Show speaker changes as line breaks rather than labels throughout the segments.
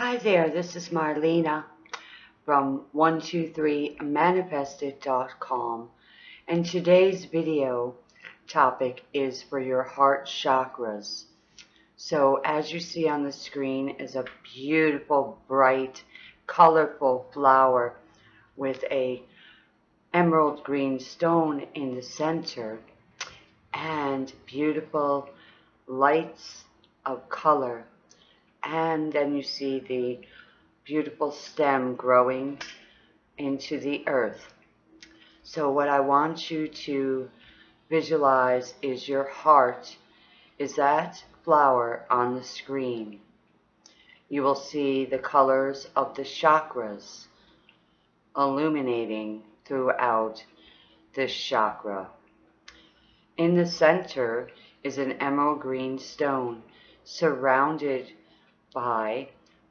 Hi there, this is Marlena from 123manifested.com and today's video topic is for your heart chakras. So as you see on the screen is a beautiful, bright, colorful flower with a emerald green stone in the center and beautiful lights of color and then you see the beautiful stem growing into the earth. So what I want you to visualize is your heart is that flower on the screen. You will see the colors of the chakras illuminating throughout this chakra. In the center is an emerald green stone surrounded by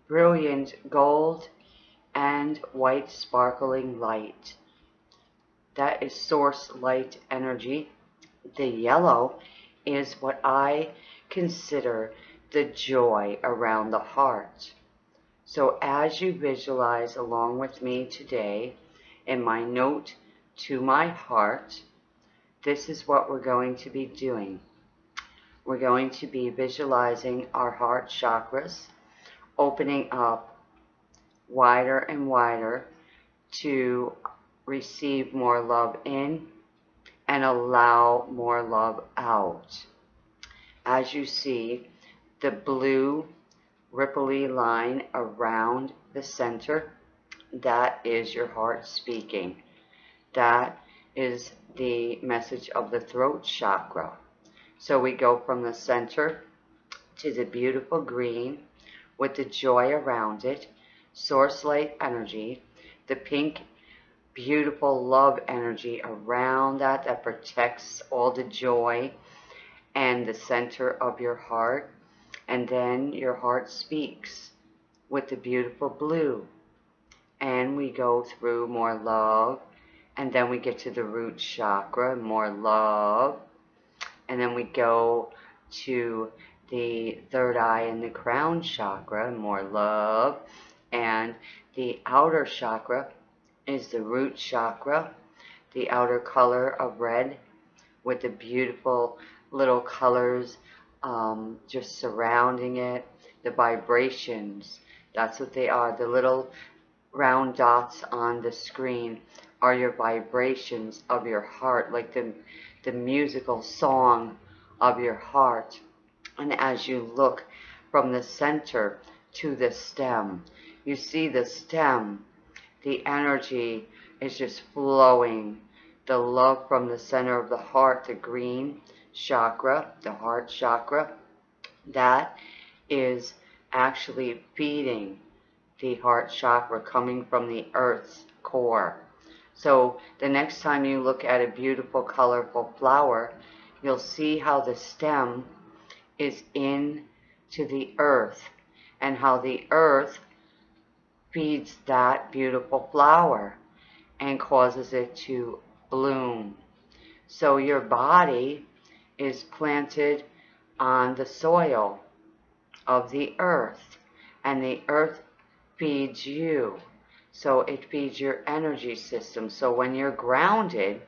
brilliant gold and white sparkling light. That is source light energy. The yellow is what I consider the joy around the heart. So as you visualize along with me today in my note to my heart, this is what we're going to be doing. We're going to be visualizing our heart chakras, opening up wider and wider to receive more love in and allow more love out. As you see, the blue ripply line around the center, that is your heart speaking. That is the message of the throat chakra. So we go from the center to the beautiful green with the joy around it, source light energy, the pink beautiful love energy around that that protects all the joy and the center of your heart. And then your heart speaks with the beautiful blue. And we go through more love. And then we get to the root chakra, more love and then we go to the third eye and the crown chakra, more love. And the outer chakra is the root chakra, the outer color of red with the beautiful little colors um, just surrounding it, the vibrations. That's what they are. The little round dots on the screen are your vibrations of your heart, like the the musical song of your heart. And as you look from the center to the stem, you see the stem, the energy is just flowing. The love from the center of the heart, the green chakra, the heart chakra, that is actually feeding the heart chakra coming from the earth's core. So the next time you look at a beautiful, colorful flower, you'll see how the stem is in to the earth and how the earth feeds that beautiful flower and causes it to bloom. So your body is planted on the soil of the earth and the earth feeds you. So it feeds your energy system. So when you're grounded,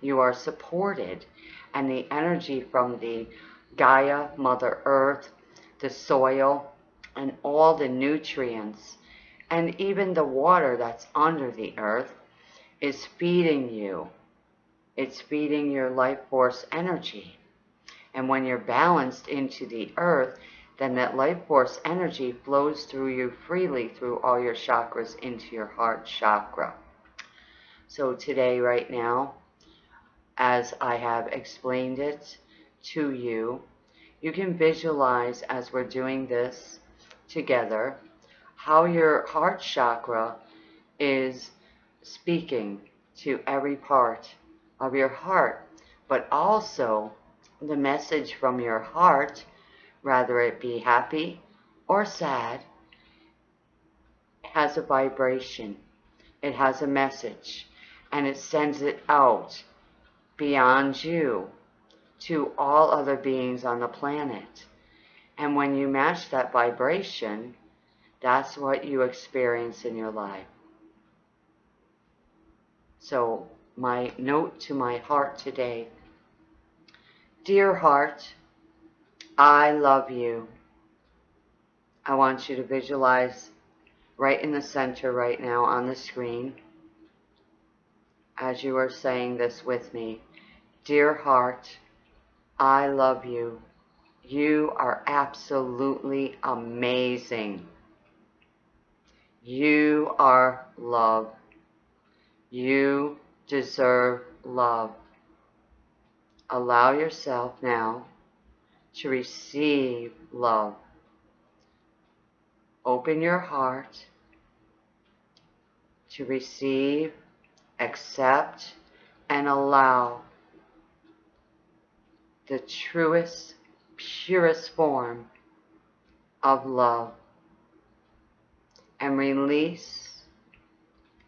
you are supported. And the energy from the Gaia, Mother Earth, the soil, and all the nutrients, and even the water that's under the earth, is feeding you. It's feeding your life force energy. And when you're balanced into the earth, then that life force energy flows through you freely through all your chakras into your heart chakra. So today, right now, as I have explained it to you, you can visualize as we're doing this together how your heart chakra is speaking to every part of your heart, but also the message from your heart rather it be happy or sad, has a vibration. It has a message. And it sends it out beyond you to all other beings on the planet. And when you match that vibration, That's what you experience in your life. So, my note to my heart today Dear heart, I love you. I want you to visualize right in the center right now on the screen as you are saying this with me. Dear heart, I love you. You are absolutely amazing. You are love. You deserve love. Allow yourself now to receive love. Open your heart to receive, accept, and allow the truest, purest form of love and release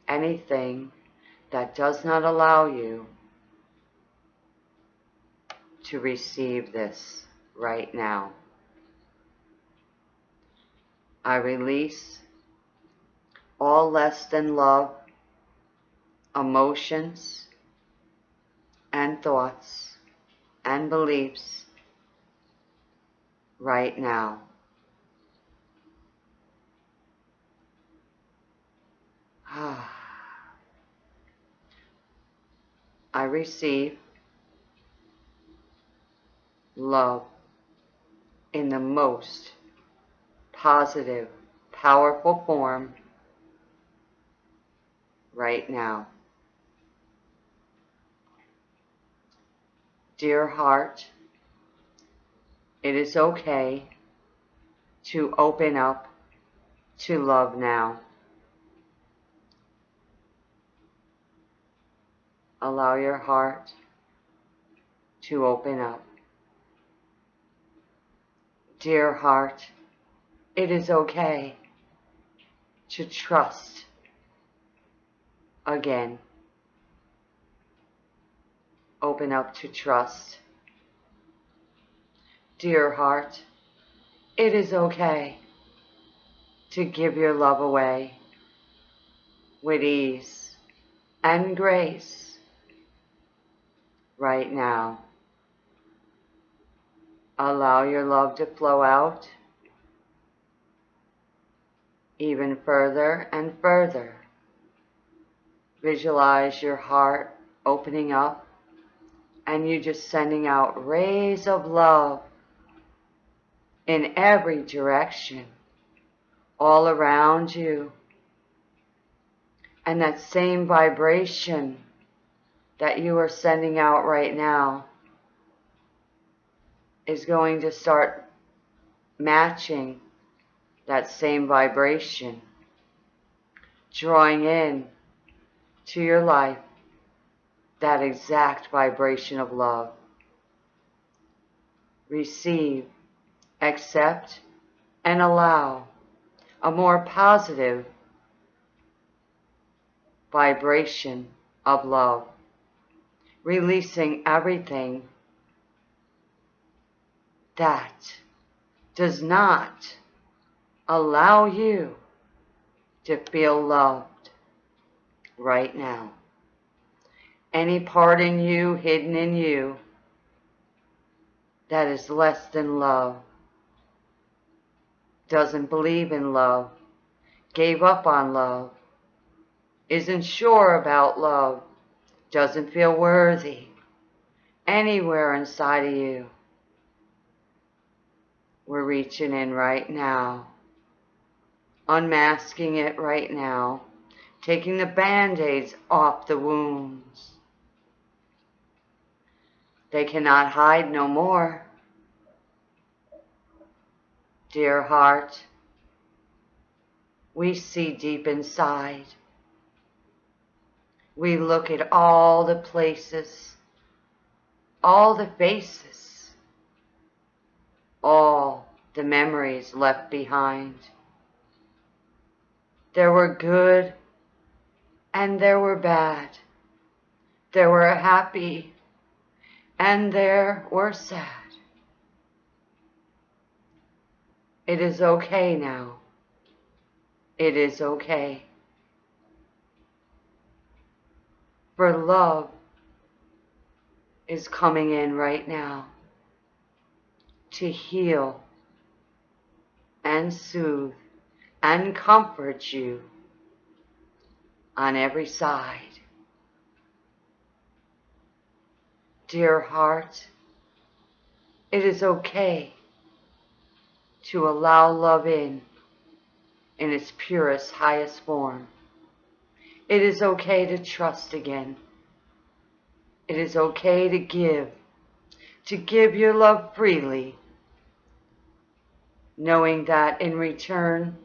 anything that does not allow you to receive this right now. I release all less than love, emotions, and thoughts and beliefs right now. I receive love in the most positive, powerful form right now. Dear heart, it is okay to open up to love now. Allow your heart to open up. Dear heart, it is okay to trust again. Open up to trust. Dear heart, it is okay to give your love away with ease and grace right now. Allow your love to flow out even further and further. Visualize your heart opening up and you're just sending out rays of love in every direction, all around you. And that same vibration that you are sending out right now is going to start matching that same vibration, drawing in to your life that exact vibration of love. Receive, accept, and allow a more positive vibration of love releasing everything that does not allow you to feel loved right now. Any part in you, hidden in you, that is less than love, doesn't believe in love, gave up on love, isn't sure about love, doesn't feel worthy anywhere inside of you. We're reaching in right now, unmasking it right now, taking the band-aids off the wounds. They cannot hide no more. Dear heart, we see deep inside we look at all the places, all the faces, all the memories left behind. There were good and there were bad. There were happy and there were sad. It is okay now It is okay. For love is coming in right now to heal and soothe and comfort you on every side. Dear heart, it is okay to allow love in in its purest, highest form. It is okay to trust again. It is okay to give, to give your love freely, knowing that in return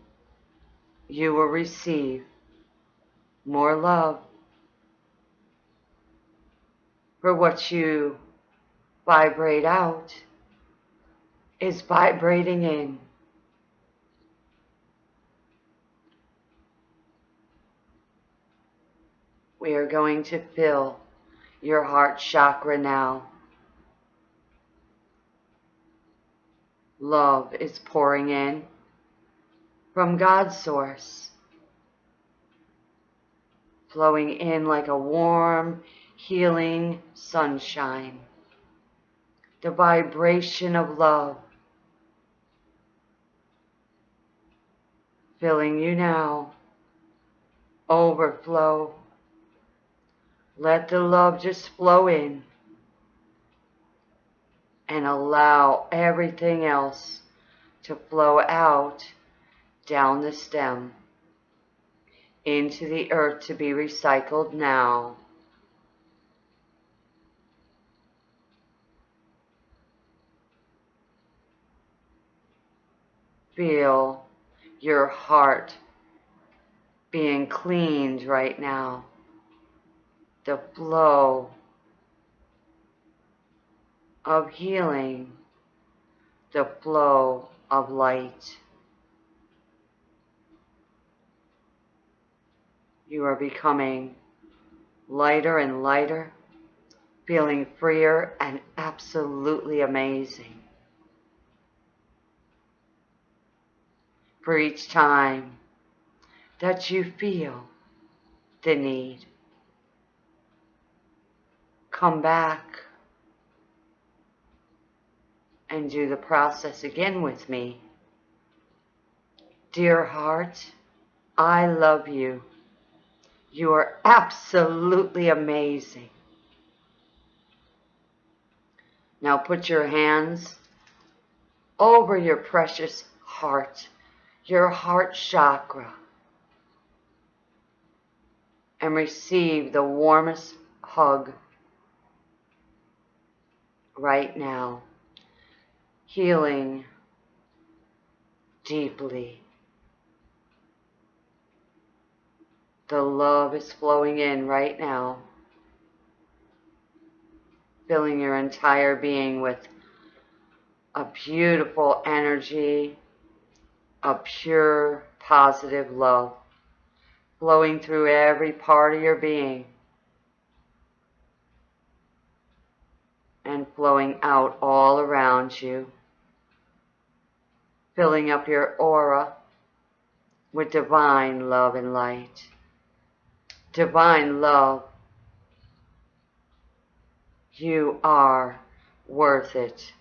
you will receive more love for what you vibrate out is vibrating in. We are going to fill your heart chakra now. Love is pouring in from God's source, flowing in like a warm, healing sunshine. The vibration of love filling you now. Overflow let the love just flow in and allow everything else to flow out down the stem into the earth to be recycled now. Feel your heart being cleaned right now the flow of healing, the flow of light. You are becoming lighter and lighter, feeling freer and absolutely amazing. For each time that you feel the need come back and do the process again with me. Dear heart, I love you. You are absolutely amazing. Now put your hands over your precious heart, your heart chakra, and receive the warmest hug right now, healing deeply. The love is flowing in right now, filling your entire being with a beautiful energy, a pure, positive love flowing through every part of your being. and flowing out all around you, filling up your aura with divine love and light. Divine love. You are worth it.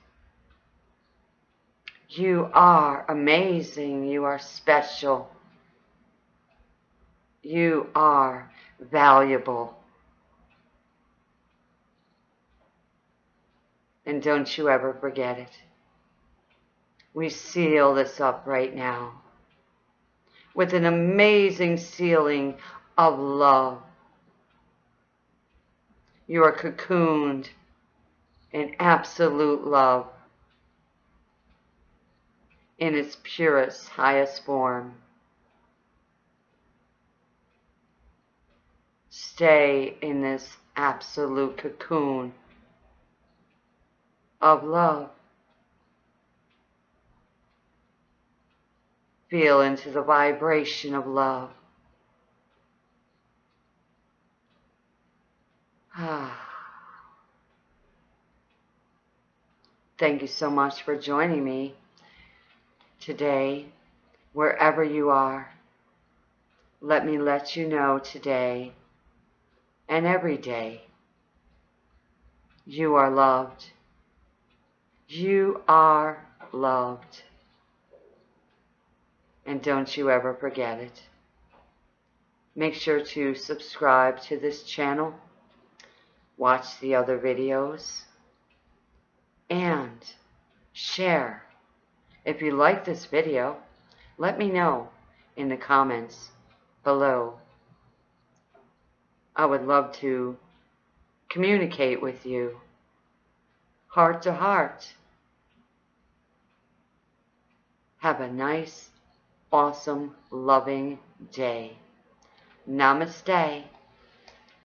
You are amazing. You are special. You are valuable. And don't you ever forget it. We seal this up right now with an amazing sealing of love. You are cocooned in absolute love in its purest, highest form. Stay in this absolute cocoon of love. Feel into the vibration of love. Ah. Thank you so much for joining me today, wherever you are. let me let you know today and every day you are loved. You are loved. And don't you ever forget it. Make sure to subscribe to this channel, watch the other videos, and share. If you like this video, let me know in the comments below. I would love to communicate with you heart to heart. Have a nice, awesome, loving day. Namaste.